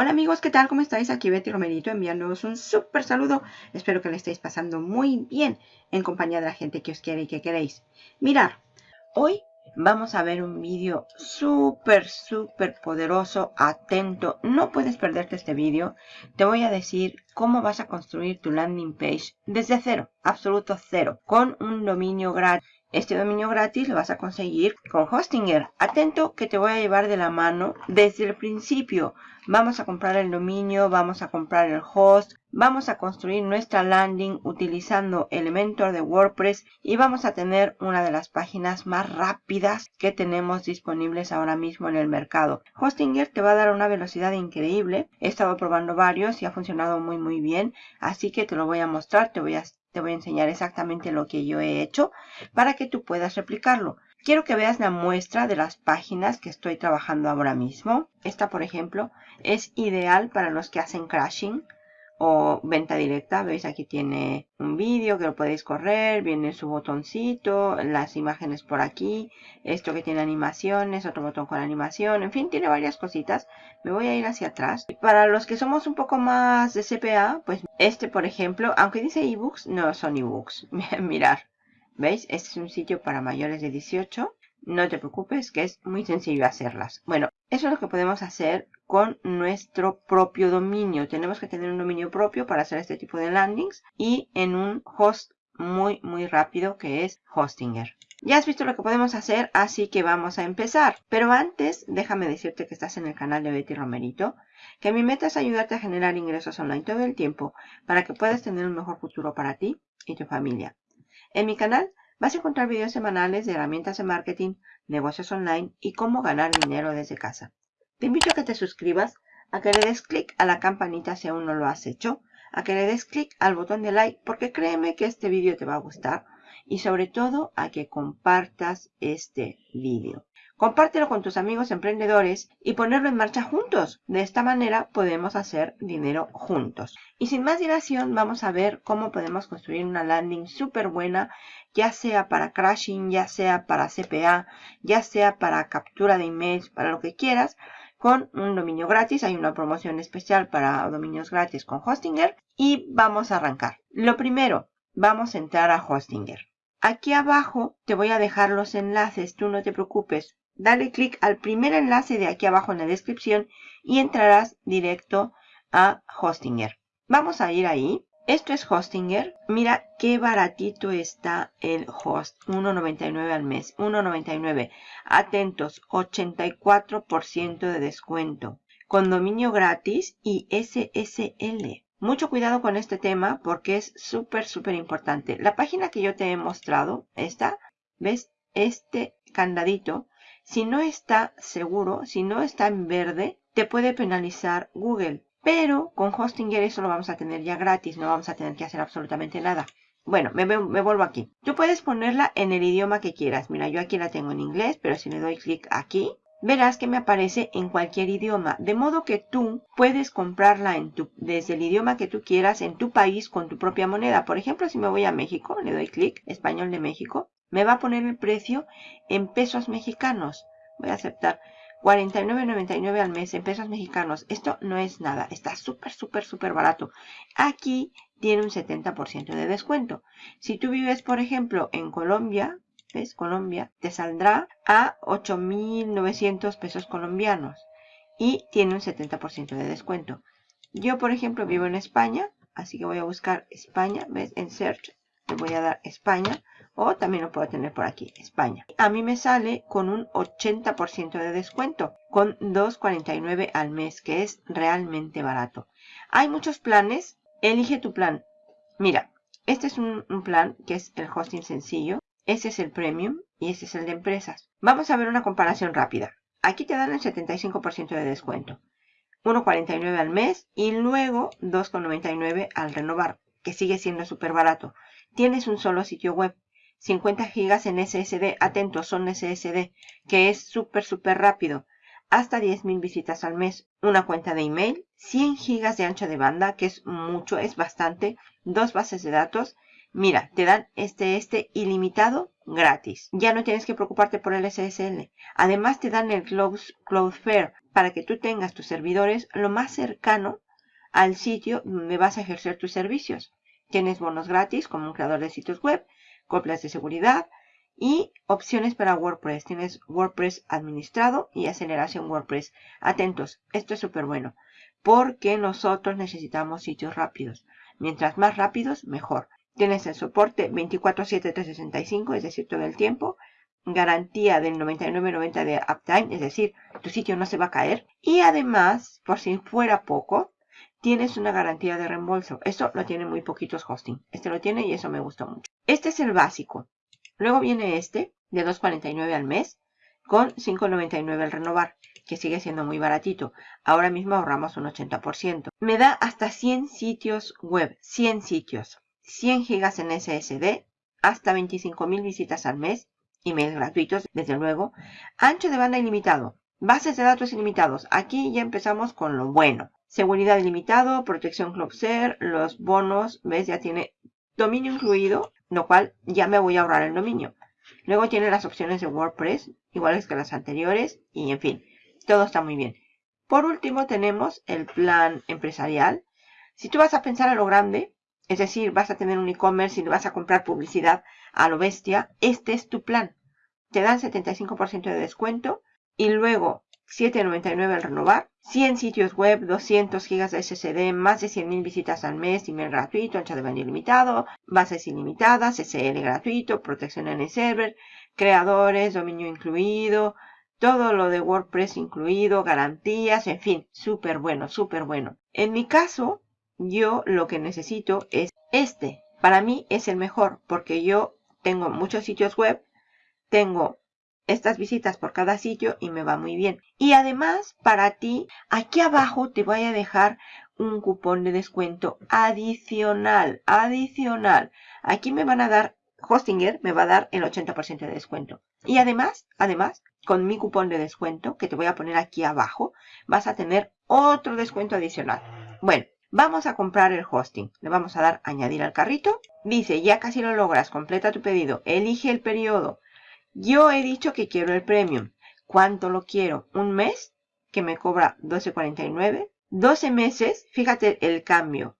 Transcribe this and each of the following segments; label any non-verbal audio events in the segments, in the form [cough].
Hola amigos, ¿qué tal? ¿Cómo estáis? Aquí Betty Romerito enviándoos un súper saludo. Espero que le estéis pasando muy bien en compañía de la gente que os quiere y que queréis. Mirar, hoy vamos a ver un vídeo súper, súper poderoso, atento. No puedes perderte este vídeo. Te voy a decir cómo vas a construir tu landing page desde cero, absoluto cero, con un dominio gratis. Este dominio gratis lo vas a conseguir con Hostinger. Atento que te voy a llevar de la mano desde el principio. Vamos a comprar el dominio, vamos a comprar el host, vamos a construir nuestra landing utilizando Elementor de WordPress y vamos a tener una de las páginas más rápidas que tenemos disponibles ahora mismo en el mercado. Hostinger te va a dar una velocidad increíble. He estado probando varios y ha funcionado muy muy bien. Así que te lo voy a mostrar, te voy a te voy a enseñar exactamente lo que yo he hecho para que tú puedas replicarlo. Quiero que veas la muestra de las páginas que estoy trabajando ahora mismo. Esta, por ejemplo, es ideal para los que hacen crashing o venta directa. Veis aquí tiene un vídeo que lo podéis correr, viene su botoncito, las imágenes por aquí, esto que tiene animaciones, otro botón con animación, en fin, tiene varias cositas. Me voy a ir hacia atrás. Para los que somos un poco más de CPA, pues este por ejemplo, aunque dice ebooks, no son ebooks. [laughs] Mirar, ¿veis? Este es un sitio para mayores de 18. No te preocupes que es muy sencillo hacerlas. Bueno, eso es lo que podemos hacer con nuestro propio dominio. Tenemos que tener un dominio propio para hacer este tipo de landings y en un host muy muy rápido que es Hostinger. Ya has visto lo que podemos hacer, así que vamos a empezar. Pero antes, déjame decirte que estás en el canal de Betty Romerito, que mi meta es ayudarte a generar ingresos online todo el tiempo para que puedas tener un mejor futuro para ti y tu familia. En mi canal vas a encontrar videos semanales de herramientas de marketing, negocios online y cómo ganar dinero desde casa. Te invito a que te suscribas, a que le des clic a la campanita si aún no lo has hecho, a que le des clic al botón de like porque créeme que este vídeo te va a gustar y sobre todo a que compartas este vídeo. Compártelo con tus amigos emprendedores y ponerlo en marcha juntos. De esta manera podemos hacer dinero juntos. Y sin más dilación vamos a ver cómo podemos construir una landing súper buena, ya sea para crashing, ya sea para CPA, ya sea para captura de emails, para lo que quieras, con un dominio gratis. Hay una promoción especial para dominios gratis con Hostinger y vamos a arrancar. Lo primero, vamos a entrar a Hostinger. Aquí abajo te voy a dejar los enlaces, tú no te preocupes dale clic al primer enlace de aquí abajo en la descripción y entrarás directo a Hostinger. Vamos a ir ahí. Esto es Hostinger. Mira qué baratito está el host. 1.99 al mes. 1.99. Atentos, 84% de descuento. Con dominio gratis y SSL. Mucho cuidado con este tema porque es súper, súper importante. La página que yo te he mostrado, esta, ¿ves? Este candadito si no está seguro, si no está en verde, te puede penalizar Google. Pero con Hostinger eso lo vamos a tener ya gratis, no vamos a tener que hacer absolutamente nada. Bueno, me, vuelvo aquí. Tú puedes ponerla en el idioma que quieras. Mira, yo aquí la tengo en inglés, pero si le doy clic aquí, verás que me aparece en cualquier idioma. De modo que tú puedes comprarla desde el idioma que tú quieras en tu país con tu propia moneda. Por ejemplo, si me voy a México, le doy clic, español de México, me va a poner el precio en pesos mexicanos. Voy a aceptar 49.99 al mes en pesos mexicanos. Esto no es nada. Está súper, súper, súper barato. Aquí tiene un 70% de descuento. Si tú vives, por ejemplo, en Colombia, ¿ves? Colombia, te saldrá a 8.900 pesos colombianos. Y tiene un 70% de descuento. Yo, por ejemplo, vivo en España. Así que voy a buscar España. ¿Ves? En Search le voy a dar España o también lo puedo tener por aquí, España. A mí me sale con un 80% de descuento, con 2.49 al mes, que es realmente barato. Hay muchos planes, elige tu plan. Mira, este es un, plan que es el hosting sencillo, ese es el premium y ese es el de empresas. Vamos a ver una comparación rápida. Aquí te dan el 75% de descuento. 1.49 al mes y luego 2.99 al renovar, que sigue siendo súper barato. Tienes un solo sitio web. 50 gigas en SSD, atentos, son SSD, que es súper, súper rápido. Hasta 10.000 visitas al mes, una cuenta de email, 100 gigas de ancho de banda, que es mucho, es bastante, dos bases de datos, Mira, te dan este, este ilimitado gratis. Ya no tienes que preocuparte por el SSL. Además te dan el Cloudflare para que tú tengas tus servidores lo más cercano al sitio donde vas a ejercer tus servicios. Tienes bonos gratis como un creador de sitios web, copias de seguridad y opciones para WordPress. Tienes WordPress administrado y aceleración WordPress. Atentos, esto es súper bueno porque nosotros necesitamos sitios rápidos. Mientras más rápidos, mejor. Tienes el soporte 24-7-365, es decir, todo el tiempo. Garantía del 99.90 de uptime, es decir, tu sitio no se va a caer. Y además, por si fuera poco, tienes una garantía de reembolso. Eso lo tienen muy poquitos hosting. Este lo tiene y eso me gustó mucho. Este es el básico. Luego viene este, de 2.49 al mes, con 5.99 al renovar, que sigue siendo muy baratito. Ahora mismo ahorramos un 80%. Me da hasta 100 sitios web, 100 sitios. 100 gigas en SSD, hasta 25.000 visitas al mes, emails gratuitos, desde luego, ancho de banda ilimitado, bases de datos ilimitados. Aquí ya empezamos con lo bueno. Seguridad ilimitado, protección CloudShare, los bonos, ves, ya tiene dominio incluido, lo cual ya me voy a ahorrar el dominio. Luego tiene las opciones de WordPress, iguales que las anteriores, y en fin, todo está muy bien. Por último tenemos el plan empresarial. Si tú vas a pensar a lo grande, es decir, vas a tener un e-commerce y vas a comprar publicidad a lo bestia. Este es tu plan. Te dan 75% de descuento y luego 7.99 al renovar. 100 sitios web, 200 gigas de SSD, más de 100.000 visitas al mes, email gratuito, ancha de banda ilimitado, bases ilimitadas, SL gratuito, protección en el server, creadores, dominio incluido, todo lo de WordPress incluido, garantías, en fin, súper bueno, súper bueno. En mi caso, yo lo que necesito es este. Para mí es el mejor porque yo tengo muchos sitios web, tengo estas visitas por cada sitio y me va muy bien. Y además, para ti, aquí abajo te voy a dejar un cupón de descuento adicional, adicional. Aquí me van a dar, Hostinger me va a dar el 80% de descuento. Y además, además, con mi cupón de descuento, que te voy a poner aquí abajo, vas a tener otro descuento adicional. Bueno, Vamos a comprar el hosting. Le vamos a dar añadir al carrito. Dice, ya casi lo logras, completa tu pedido. Elige el periodo. Yo he dicho que quiero el premium. ¿Cuánto lo quiero? ¿Un mes? Que me cobra 12.49. 12 meses, fíjate el cambio.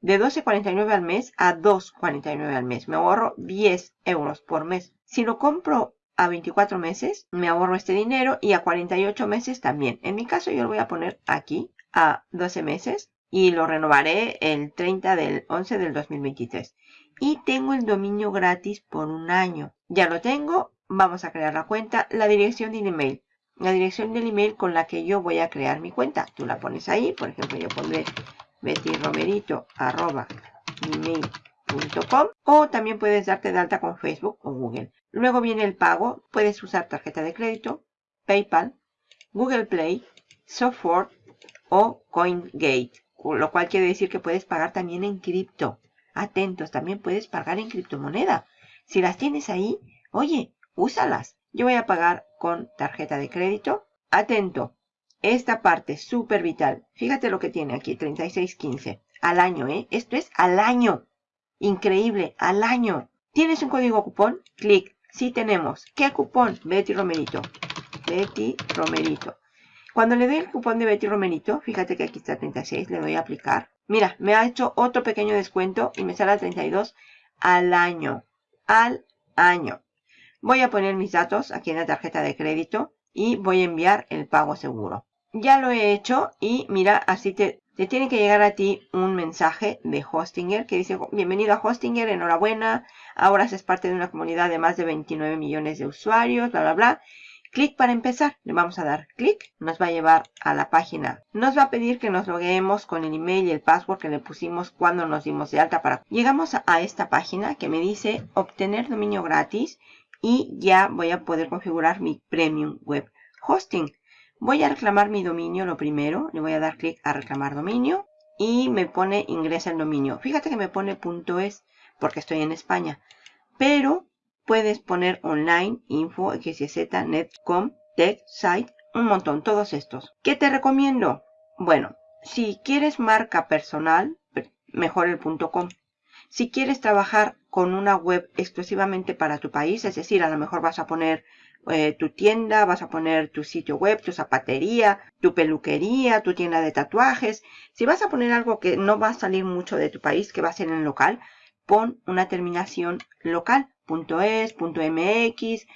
De 12.49 al mes a 2.49 al mes. Me ahorro 10 euros por mes. Si lo compro a 24 meses, me ahorro este dinero y a 48 meses también. En mi caso yo lo voy a poner aquí a 12 meses y lo renovaré el 30 del 11 del 2023. Y tengo el dominio gratis por un año. Ya lo tengo. Vamos a crear la cuenta. La dirección del email. La dirección del email con la que yo voy a crear mi cuenta. Tú la pones ahí. Por ejemplo, yo pondré bettyromerito.com o también puedes darte de alta con Facebook o Google. Luego viene el pago. Puedes usar tarjeta de crédito, PayPal, Google Play, Software o CoinGate lo cual quiere decir que puedes pagar también en cripto. Atentos, también puedes pagar en criptomoneda. Si las tienes ahí, oye, úsalas. Yo voy a pagar con tarjeta de crédito. Atento, esta parte súper vital. Fíjate lo que tiene aquí, 3615. Al año, ¿eh? Esto es al año. Increíble, al año. ¿Tienes un código cupón? Clic. Sí tenemos. ¿Qué cupón? Betty Romerito. Betty Romerito. Cuando le doy el cupón de Betty Romerito, fíjate que aquí está 36, le doy a aplicar. Mira, me ha hecho otro pequeño descuento y me sale a 32 al año. Al año. Voy a poner mis datos aquí en la tarjeta de crédito y voy a enviar el pago seguro. Ya lo he hecho y mira, así te, te tiene que llegar a ti un mensaje de Hostinger que dice, bienvenido a Hostinger, enhorabuena, ahora es parte de una comunidad de más de 29 millones de usuarios, bla, bla, bla. Clic para empezar. Le vamos a dar clic. Nos va a llevar a la página. Nos va a pedir que nos loguemos con el email y el password que le pusimos cuando nos dimos de alta para... Llegamos a esta página que me dice obtener dominio gratis y ya voy a poder configurar mi premium web hosting. Voy a reclamar mi dominio lo primero. Le voy a dar clic a reclamar dominio y me pone ingresa el dominio. Fíjate que me pone .es porque estoy en España. Pero puedes poner online, info, xyz, netcom, tech, site, un montón, todos estos. ¿Qué te recomiendo? Bueno, si quieres marca personal, mejor el .com. Si quieres trabajar con una web exclusivamente para tu país, es decir, a lo mejor vas a poner eh, tu tienda, vas a poner tu sitio web, tu zapatería, tu peluquería, tu tienda de tatuajes. Si vas a poner algo que no va a salir mucho de tu país, que va a ser en local, pon una terminación local. .es, .mx,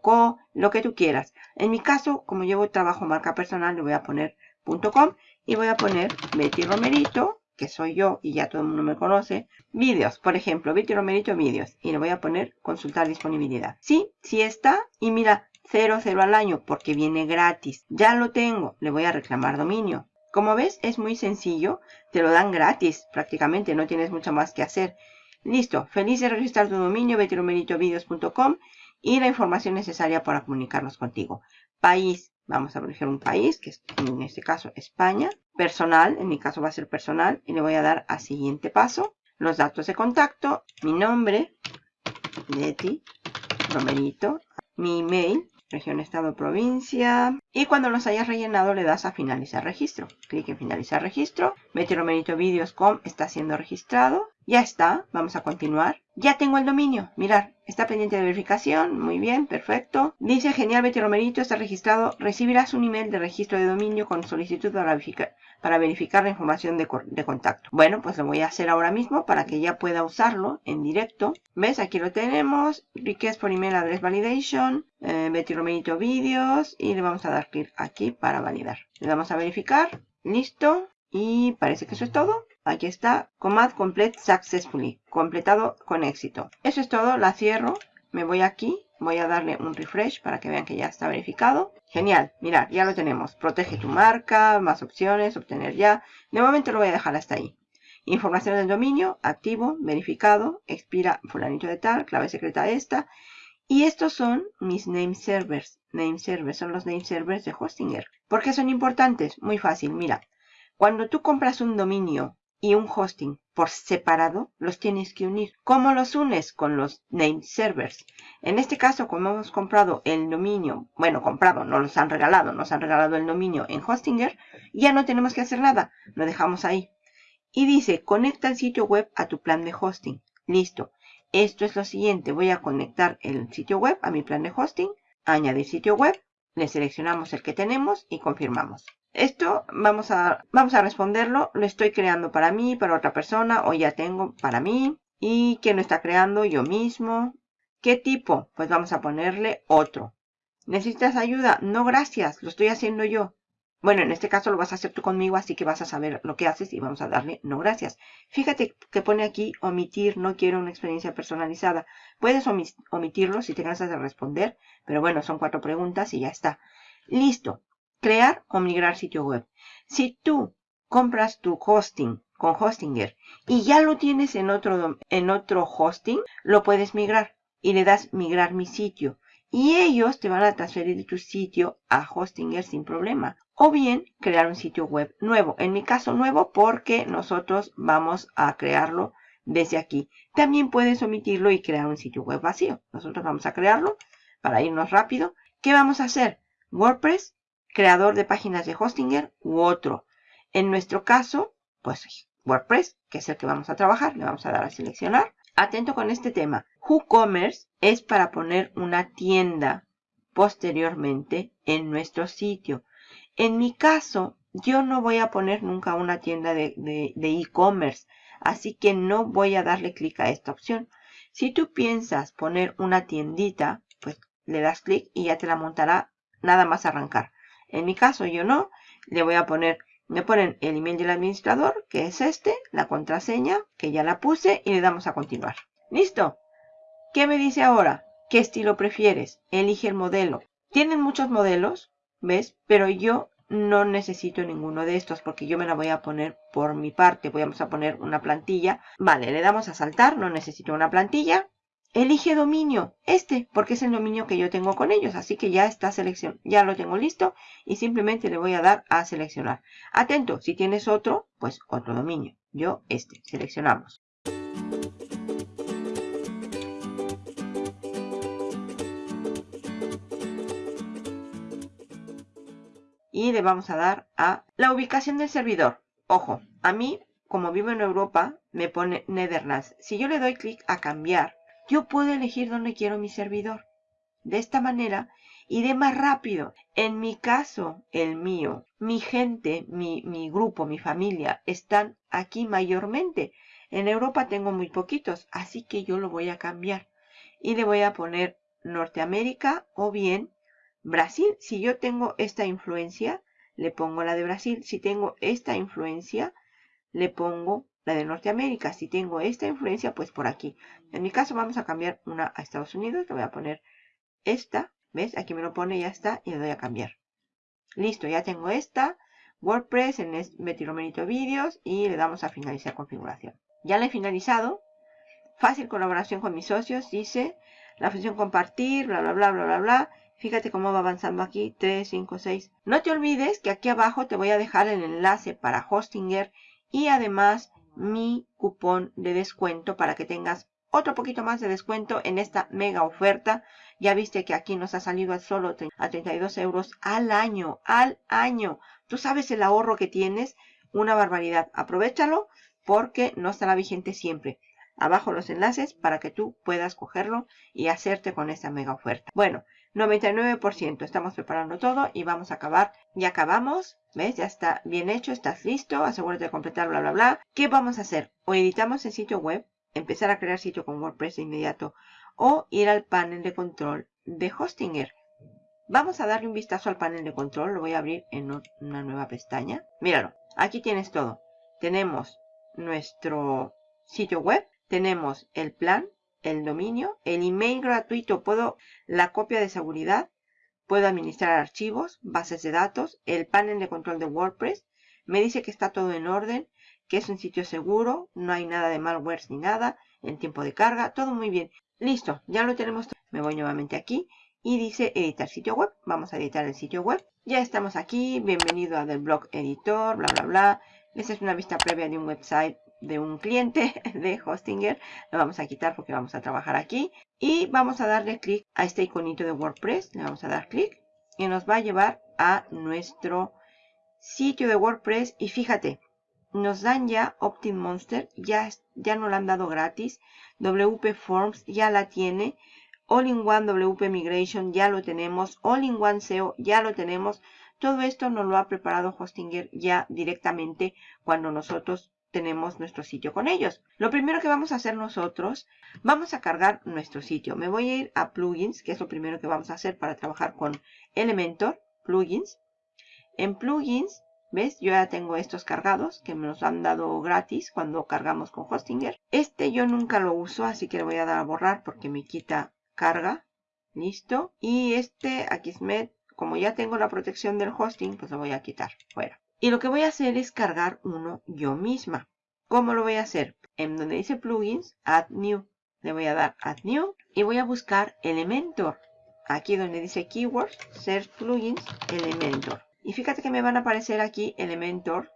.co, lo que tú quieras. En mi caso, como llevo trabajo marca personal, le voy a poner .com y voy a poner Betty Romerito, que soy yo y ya todo el mundo me conoce. Vídeos, por ejemplo, Betty Romerito vídeos. Y le voy a poner consultar disponibilidad. Sí, sí está. Y mira, 0, 0 al año porque viene gratis. Ya lo tengo. Le voy a reclamar dominio. Como ves, es muy sencillo. Te lo dan gratis prácticamente. No tienes mucho más que hacer. Listo, feliz de registrar tu dominio bettyromeritovideos.com y la información necesaria para comunicarnos contigo. País, vamos a elegir un país, que es en este caso España. Personal, en mi caso va a ser personal y le voy a dar a siguiente paso. Los datos de contacto, mi nombre, Betty Romerito, mi email, región, estado, provincia. Y cuando los hayas rellenado le das a finalizar registro. Clic en finalizar registro. Betty Romerito Videos.com está siendo registrado. Ya está, vamos a continuar. Ya tengo el dominio, mirar, está pendiente de verificación, muy bien, perfecto. Dice, genial, Betty Romerito está registrado. Recibirás un email de registro de dominio con solicitud para verificar, para verificar la información de, contacto. Bueno, pues lo voy a hacer ahora mismo para que ya pueda usarlo en directo. ¿Ves? Aquí lo tenemos. Request for email address validation. Eh, Betty Romerito videos. Y le vamos a dar clic aquí para validar. Le damos a verificar. Listo. Y parece que eso es todo. Aquí está, Command Complete Successfully, completado con éxito. Eso es todo, la cierro, me voy aquí, voy a darle un refresh para que vean que ya está verificado. Genial, mirad, ya lo tenemos. Protege tu marca, más opciones, obtener ya. De momento lo voy a dejar hasta ahí. Información del dominio, activo, verificado, expira fulanito de tal, clave secreta esta. Y estos son mis name servers. Name servers son los name servers de Hostinger. ¿Por qué son importantes? Muy fácil, mira. Cuando tú compras un dominio y un hosting por separado, los tienes que unir. ¿Cómo los unes? Con los name servers. En este caso, como hemos comprado el dominio, bueno, comprado, no los han regalado, nos han regalado el dominio en Hostinger, ya no tenemos que hacer nada, lo dejamos ahí. Y dice, conecta el sitio web a tu plan de hosting. Listo. Esto es lo siguiente, voy a conectar el sitio web a mi plan de hosting, añadir sitio web, le seleccionamos el que tenemos y confirmamos. Esto vamos a, vamos a responderlo. Lo estoy creando para mí, para otra persona o ya tengo para mí. ¿Y quién lo está creando? Yo mismo. ¿Qué tipo? Pues vamos a ponerle otro. ¿Necesitas ayuda? No, gracias. Lo estoy haciendo yo. Bueno, en este caso lo vas a hacer tú conmigo, así que vas a saber lo que haces y vamos a darle no gracias. Fíjate que pone aquí omitir, no quiero una experiencia personalizada. Puedes omitirlo si te cansas de responder, pero bueno, son cuatro preguntas y ya está. Listo crear o migrar sitio web. Si tú compras tu hosting con Hostinger y ya lo tienes en otro, en otro hosting, lo puedes migrar y le das migrar mi sitio. Y ellos te van a transferir tu sitio a Hostinger sin problema. O bien crear un sitio web nuevo. En mi caso nuevo porque nosotros vamos a crearlo desde aquí. También puedes omitirlo y crear un sitio web vacío. Nosotros vamos a crearlo para irnos rápido. ¿Qué vamos a hacer? WordPress creador de páginas de Hostinger u otro. En nuestro caso, pues WordPress, que es el que vamos a trabajar, le vamos a dar a seleccionar. Atento con este tema. WooCommerce es para poner una tienda posteriormente en nuestro sitio. En mi caso, yo no voy a poner nunca una tienda de e-commerce, así que no voy a darle clic a esta opción. Si tú piensas poner una tiendita, pues le das clic y ya te la montará nada más arrancar. En mi caso yo no. Le voy a poner, me ponen el email del administrador, que es este, la contraseña, que ya la puse, y le damos a continuar. ¡Listo! ¿Qué me dice ahora? ¿Qué estilo prefieres? Elige el modelo. Tienen muchos modelos, ¿ves? Pero yo no necesito ninguno de estos porque yo me la voy a poner por mi parte. Vamos a poner una plantilla. Vale, le damos a saltar, no necesito una plantilla. Elige dominio, este, porque es el dominio que yo tengo con ellos. Así que ya está selección, ya lo tengo listo y simplemente le voy a dar a seleccionar. Atento, si tienes otro, pues otro dominio. Yo este, seleccionamos. Y le vamos a dar a la ubicación del servidor. Ojo, a mí, como vivo en Europa, me pone Netherlands. Si yo le doy clic a cambiar, yo puedo elegir dónde quiero mi servidor. De esta manera iré más rápido. En mi caso, el mío, mi gente, mi, mi grupo, mi familia, están aquí mayormente. En Europa tengo muy poquitos, así que yo lo voy a cambiar. Y le voy a poner Norteamérica o bien Brasil. Si yo tengo esta influencia, le pongo la de Brasil. Si tengo esta influencia, le pongo la de Norteamérica. Si tengo esta influencia, pues por aquí. En mi caso vamos a cambiar una a Estados Unidos. Le voy a poner esta. ¿Ves? Aquí me lo pone, ya está. Y le doy a cambiar. Listo, ya tengo esta. WordPress en Metiromerito Vídeos. Y le damos a finalizar configuración. Ya la he finalizado. Fácil colaboración con mis socios. Dice la función compartir, bla, bla, bla, bla, bla, bla. Fíjate cómo va avanzando aquí. 3, 5, 6. No te olvides que aquí abajo te voy a dejar el enlace para Hostinger. Y además mi cupón de descuento para que tengas otro poquito más de descuento en esta mega oferta. Ya viste que aquí nos ha salido a solo a 32 euros al año, al año. Tú sabes el ahorro que tienes, una barbaridad. Aprovechalo porque no estará vigente siempre. Abajo los enlaces para que tú puedas cogerlo y hacerte con esta mega oferta. Bueno, 99%. Estamos preparando todo y vamos a acabar. Ya acabamos. ¿Ves? Ya está bien hecho. Estás listo. Asegúrate de completar, bla, bla, bla. ¿Qué vamos a hacer? O editamos el sitio web empezar a crear sitio con WordPress de inmediato o ir al panel de control de Hostinger. Vamos a darle un vistazo al panel de control. Lo voy a abrir en una nueva pestaña. Míralo. Aquí tienes todo. Tenemos nuestro sitio web. Tenemos el plan, el dominio, el email gratuito. Puedo la copia de seguridad. Puedo administrar archivos, bases de datos, el panel de control de WordPress. Me dice que está todo en orden que es un sitio seguro, no hay nada de malware ni nada, en tiempo de carga, todo muy bien. Listo, ya lo tenemos. Me voy nuevamente aquí y dice editar sitio web. Vamos a editar el sitio web. Ya estamos aquí, bienvenido a del blog editor, bla bla bla. Esta es una vista previa de un website de un cliente [laughs] de Hostinger. Lo vamos a quitar porque vamos a trabajar aquí. Y vamos a darle clic a este iconito de WordPress. Le vamos a dar clic y nos va a llevar a nuestro sitio de WordPress. Y fíjate, nos dan ya OptinMonster, ya, ya no la han dado gratis. WP Forms ya la tiene. All-in-One WP Migration ya lo tenemos. All-in-One SEO ya lo tenemos. Todo esto nos lo ha preparado Hostinger ya directamente cuando nosotros tenemos nuestro sitio con ellos. Lo primero que vamos a hacer nosotros, vamos a cargar nuestro sitio. Me voy a ir a Plugins, que es lo primero que vamos a hacer para trabajar con Elementor, Plugins. En Plugins ¿Ves? Yo ya tengo estos cargados que me los han dado gratis cuando cargamos con Hostinger. Este yo nunca lo uso, así que le voy a dar a borrar porque me quita carga. Listo. Y este Akismet, como ya tengo la protección del hosting, pues lo voy a quitar fuera. Y lo que voy a hacer es cargar uno yo misma. ¿Cómo lo voy a hacer? En donde dice plugins, add new. Le voy a dar add new y voy a buscar Elementor. Aquí donde dice keywords, search plugins, Elementor. Y fíjate que me van a aparecer aquí Elementor,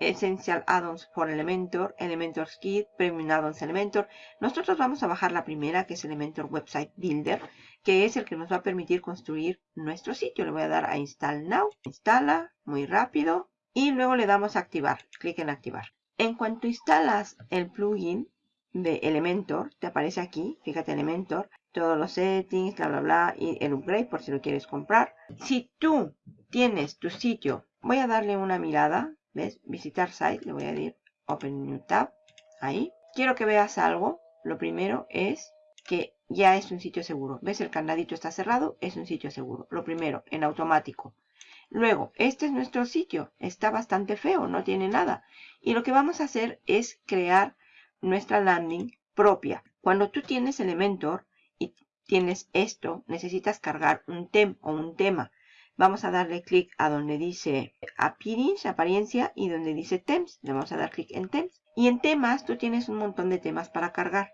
Essential Addons for Elementor, Elementor Kit, Premium Addons Elementor. Nosotros vamos a bajar la primera, que es Elementor Website Builder, que es el que nos va a permitir construir nuestro sitio. Le voy a dar a Install Now. Instala, muy rápido. Y luego le damos a activar. Clic en activar. En cuanto instalas el plugin de Elementor, te aparece aquí, fíjate Elementor, todos los settings, bla, bla, bla, y el upgrade por si lo quieres comprar. Si tú tienes tu sitio. Voy a darle una mirada. ¿Ves? Visitar site. Le voy a decir Open New Tab. Ahí. Quiero que veas algo. Lo primero es que ya es un sitio seguro. ¿Ves? El candadito está cerrado. Es un sitio seguro. Lo primero, en automático. Luego, este es nuestro sitio. Está bastante feo. No tiene nada. Y lo que vamos a hacer es crear nuestra landing propia. Cuando tú tienes Elementor y tienes esto, necesitas cargar un tem o un tema. Vamos a darle clic a donde dice Appearance, apariencia, y donde dice Temps. Le vamos a dar clic en Temps. Y en temas, tú tienes un montón de temas para cargar.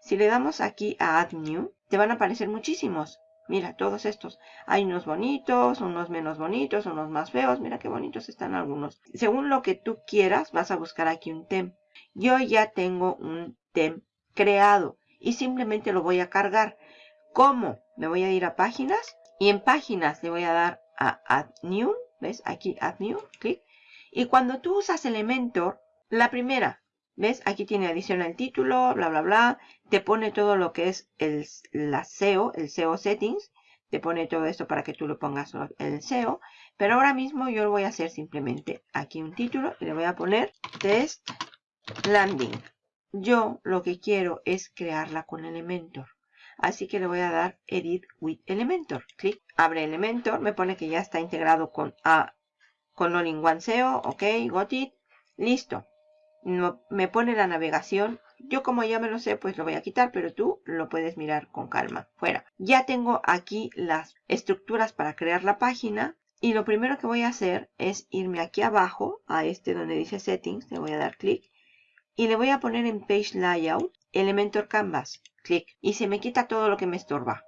Si le damos aquí a Add New, te van a aparecer muchísimos. Mira, todos estos. Hay unos bonitos, unos menos bonitos, unos más feos. Mira qué bonitos están algunos. Según lo que tú quieras, vas a buscar aquí un tem. Yo ya tengo un tem creado y simplemente lo voy a cargar. ¿Cómo? Me voy a ir a páginas y en páginas le voy a dar a Add New, ¿ves? Aquí Add New, clic. Y cuando tú usas Elementor, la primera, ¿Ves? Aquí tiene adición al título, bla, bla, bla. Te pone todo lo que es el la SEO, el SEO settings. Te pone todo esto para que tú lo pongas el SEO. Pero ahora mismo yo lo voy a hacer simplemente aquí un título y le voy a poner test landing. Yo lo que quiero es crearla con Elementor. Así que le voy a dar Edit with Elementor. Clic, abre Elementor, me pone que ya está integrado con, a, con All in One SEO. Ok, got it. Listo. Me pone la navegación. Yo como ya me lo sé, pues lo voy a quitar, pero tú lo puedes mirar con calma. Fuera. Ya tengo aquí las estructuras para crear la página. Y lo primero que voy a hacer es irme aquí abajo, a este donde dice Settings. Le voy a dar clic. Y le voy a poner en Page Layout Elementor Canvas clic y se me quita todo lo que me estorba.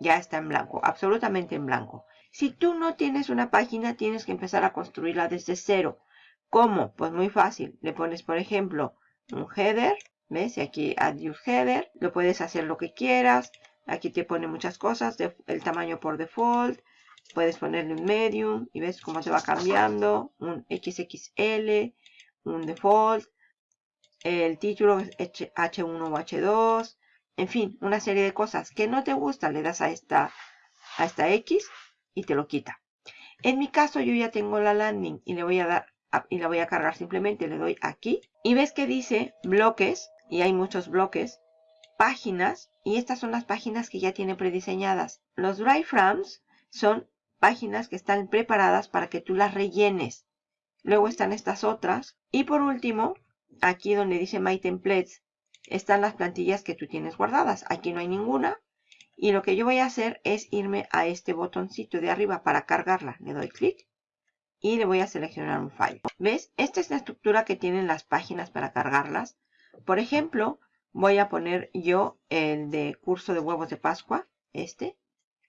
Ya está en blanco, absolutamente en blanco. Si tú no tienes una página, tienes que empezar a construirla desde cero. ¿Cómo? Pues muy fácil. Le pones, por ejemplo, un header. ¿Ves? Y aquí add use header. Lo puedes hacer lo que quieras. Aquí te pone muchas cosas. el tamaño por default. Puedes ponerle un medium. Y ves cómo te va cambiando. Un XXL. Un default. El título es H1 o H2 en fin, una serie de cosas que no te gusta, le das a esta, a esta X y te lo quita. En mi caso yo ya tengo la landing y le voy a dar y la voy a cargar simplemente, le doy aquí y ves que dice bloques y hay muchos bloques, páginas y estas son las páginas que ya tiene prediseñadas. Los dry frames son páginas que están preparadas para que tú las rellenes. Luego están estas otras y por último, aquí donde dice My Templates, están las plantillas que tú tienes guardadas. Aquí no hay ninguna. Y lo que yo voy a hacer es irme a este botoncito de arriba para cargarla. Le doy clic y le voy a seleccionar un file. ¿Ves? Esta es la estructura que tienen las páginas para cargarlas. Por ejemplo, voy a poner yo el de curso de huevos de Pascua. Este.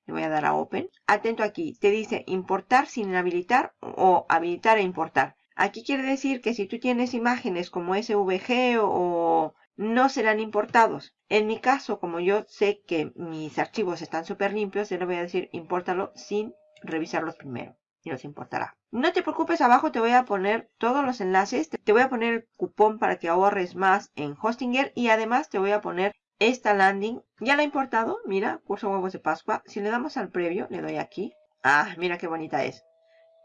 Le voy a dar a Open. Atento aquí. Te dice importar sin habilitar o habilitar e importar. Aquí quiere decir que si tú tienes imágenes como SVG o no serán importados. En mi caso, como yo sé que mis archivos están súper limpios, yo le voy a decir impórtalo sin revisarlos primero. Y los importará. No te preocupes, abajo te voy a poner todos los enlaces. Te voy a poner el cupón para que ahorres más en Hostinger. Y además te voy a poner esta landing. Ya la he importado. Mira, curso huevos de Pascua. Si le damos al previo, le doy aquí. Ah, mira qué bonita es.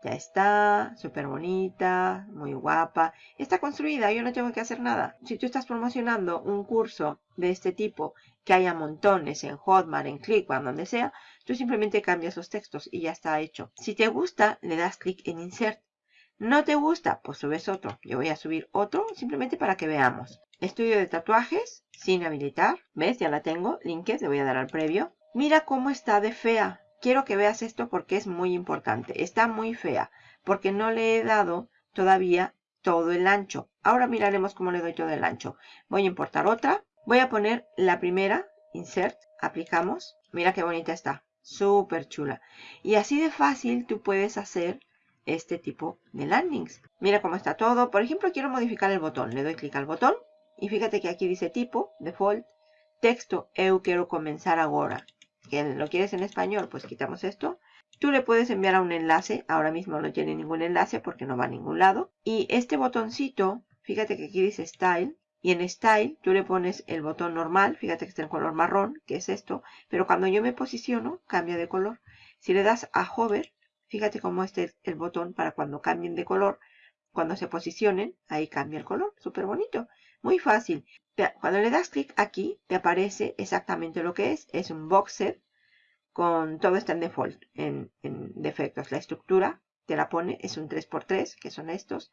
Ya está, súper bonita, muy guapa. Está construida, yo no tengo que hacer nada. Si tú estás promocionando un curso de este tipo, que haya montones en Hotmart, en ClickBank, donde sea, tú simplemente cambias los textos y ya está hecho. Si te gusta, le das clic en Insert. ¿No te gusta? Pues subes otro. Yo voy a subir otro simplemente para que veamos. Estudio de tatuajes, sin habilitar. ¿Ves? Ya la tengo. Linked, le voy a dar al previo. Mira cómo está de fea quiero que veas esto porque es muy importante. Está muy fea porque no le he dado todavía todo el ancho. Ahora miraremos cómo le doy todo el ancho. Voy a importar otra. Voy a poner la primera. Insert. Aplicamos. Mira qué bonita está. Súper chula. Y así de fácil tú puedes hacer este tipo de landings. Mira cómo está todo. Por ejemplo, quiero modificar el botón. Le doy clic al botón. Y fíjate que aquí dice tipo, default, texto, eu quiero comenzar ahora que lo quieres en español, pues quitamos esto. Tú le puedes enviar a un enlace, ahora mismo no tiene ningún enlace porque no va a ningún lado. Y este botoncito, fíjate que aquí dice Style, y en Style tú le pones el botón normal, fíjate que está en color marrón, que es esto, pero cuando yo me posiciono, cambia de color. Si le das a Hover, fíjate cómo este el botón para cuando cambien de color, cuando se posicionen, ahí cambia el color, súper bonito, muy fácil. Cuando le das clic aquí, te aparece exactamente lo que es. Es un box set con todo está en default, en, defectos. La estructura te la pone, es un 3x3, que son estos.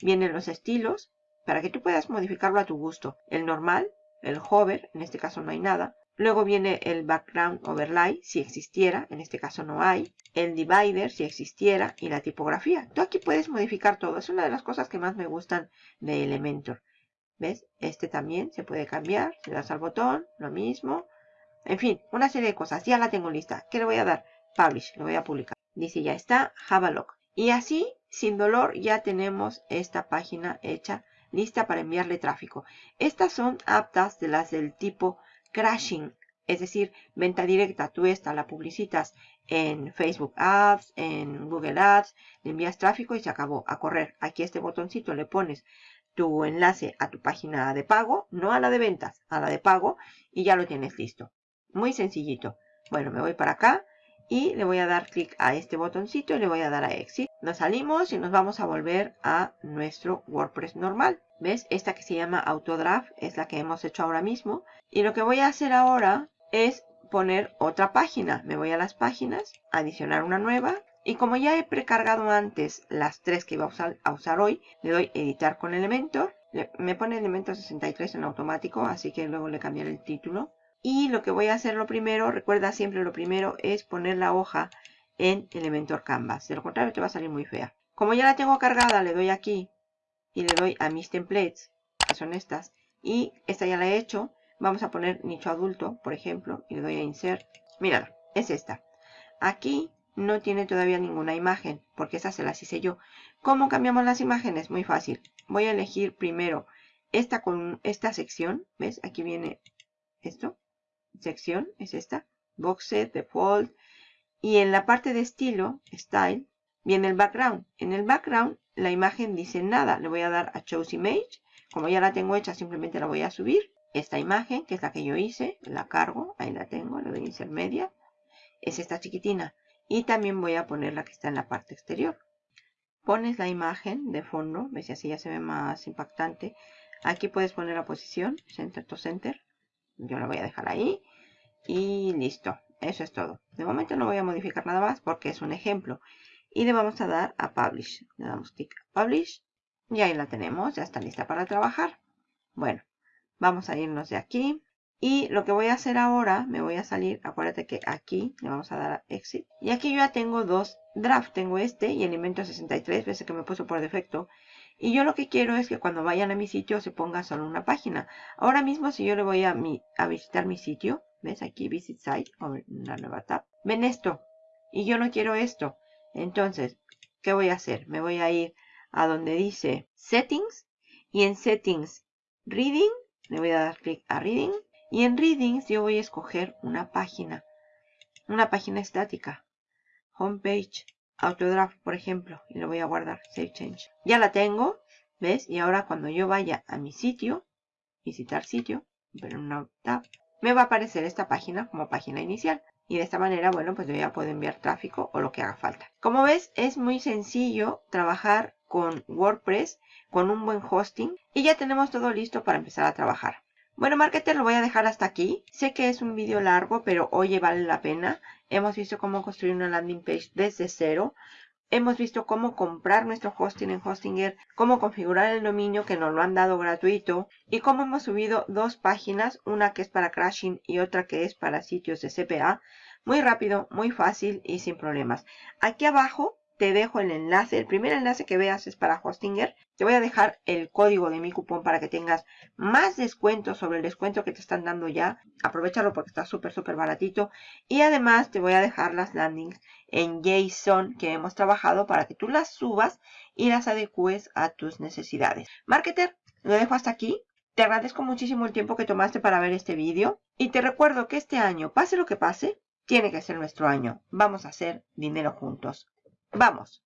Vienen los estilos, para que tú puedas modificarlo a tu gusto. El normal, el hover, en este caso no hay nada. Luego viene el background overlay, si existiera, en este caso no hay. El divider, si existiera, y la tipografía. Tú aquí puedes modificar todo. Es una de las cosas que más me gustan de Elementor. ¿Ves? Este también se puede cambiar. Le das al botón, lo mismo. En fin, una serie de cosas. Ya la tengo lista. ¿Qué le voy a dar? Publish. Lo voy a publicar. Dice ya está. Have a look. Y así, sin dolor, ya tenemos esta página hecha, lista para enviarle tráfico. Estas son aptas de las del tipo crashing. Es decir, venta directa. Tú esta la publicitas en Facebook Ads, en Google Ads, le envías tráfico y se acabó. A correr. Aquí este botoncito le pones tu enlace a tu página de pago, no a la de ventas, a la de pago y ya lo tienes listo. Muy sencillito. Bueno, me voy para acá y le voy a dar clic a este botoncito y le voy a dar a Exit. Nos salimos y nos vamos a volver a nuestro WordPress normal. ¿Ves? Esta que se llama Autodraft es la que hemos hecho ahora mismo. Y lo que voy a hacer ahora es poner otra página. Me voy a las páginas, adicionar una nueva. Y como ya he precargado antes las tres que iba a usar, hoy, le doy editar con Elementor. me pone Elementor 63 en automático, así que luego le cambiaré el título. Y lo que voy a hacer lo primero, recuerda siempre lo primero es poner la hoja en Elementor Canvas. De lo contrario te va a salir muy fea. Como ya la tengo cargada, le doy aquí y le doy a mis templates, que son estas. Y esta ya la he hecho. Vamos a poner nicho adulto, por ejemplo, y le doy a insert. Mírala, es esta. Aquí no tiene todavía ninguna imagen, porque esa se las hice yo. ¿Cómo cambiamos las imágenes? Muy fácil. Voy a elegir primero esta con esta sección. ¿Ves? Aquí viene esto sección es esta, box default, y en la parte de estilo, style, viene el background. En el background la imagen dice nada, le voy a dar a choose image, como ya la tengo hecha simplemente la voy a subir. Esta imagen, que es la que yo hice, la cargo, ahí la tengo, le doy a insert media, es esta chiquitina. Y también voy a poner la que está en la parte exterior. Pones la imagen de fondo, ves así ya se ve más impactante. Aquí puedes poner la posición, center to center, yo la voy a dejar ahí. Y listo. Eso es todo. De momento no voy a modificar nada más porque es un ejemplo. Y le vamos a dar a Publish. Le damos clic a Publish. Y ahí la tenemos. Ya está lista para trabajar. Bueno, vamos a irnos de aquí. Y lo que voy a hacer ahora, me voy a salir, acuérdate que aquí le vamos a dar a Exit. Y aquí yo ya tengo dos drafts, tengo este y Elemento 63, ves que me puso por defecto. Y yo lo que quiero es que cuando vayan a mi sitio se ponga solo una página. Ahora mismo si yo le voy a, a visitar mi sitio, ves aquí Visit Site, una nueva tab, ven esto. Y yo no quiero esto. Entonces, ¿qué voy a hacer? Me voy a ir a donde dice Settings y en Settings Reading, le voy a dar clic a Reading y en Readings yo voy a escoger una página, una página estática, Homepage, Autodraft, por ejemplo, y lo voy a guardar, Save Change. Ya la tengo, ¿ves? Y ahora cuando yo vaya a mi sitio, visitar sitio, pero una tab, me va a aparecer esta página como página inicial. Y de esta manera, bueno, pues yo ya puedo enviar tráfico o lo que haga falta. Como ves, es muy sencillo trabajar con WordPress, con un buen hosting. Y ya tenemos todo listo para empezar a trabajar. Bueno, marketer, lo voy a dejar hasta aquí. Sé que es un vídeo largo, pero oye, vale la pena. Hemos visto cómo construir una landing page desde cero. Hemos visto cómo comprar nuestro hosting en Hostinger, cómo configurar el dominio que nos lo han dado gratuito y cómo hemos subido dos páginas, una que es para crashing y otra que es para sitios de CPA. Muy rápido, muy fácil y sin problemas. Aquí abajo te dejo el enlace. El primer enlace que veas es para Hostinger. Te voy a dejar el código de mi cupón para que tengas más descuento sobre el descuento que te están dando ya. Aprovechalo porque está súper, súper baratito. Y además te voy a dejar las landings en JSON que hemos trabajado para que tú las subas y las adecues a tus necesidades. Marketer, lo dejo hasta aquí. Te agradezco muchísimo el tiempo que tomaste para ver este vídeo. Y te recuerdo que este año, pase lo que pase, tiene que ser nuestro año. Vamos a hacer dinero juntos. Vamos.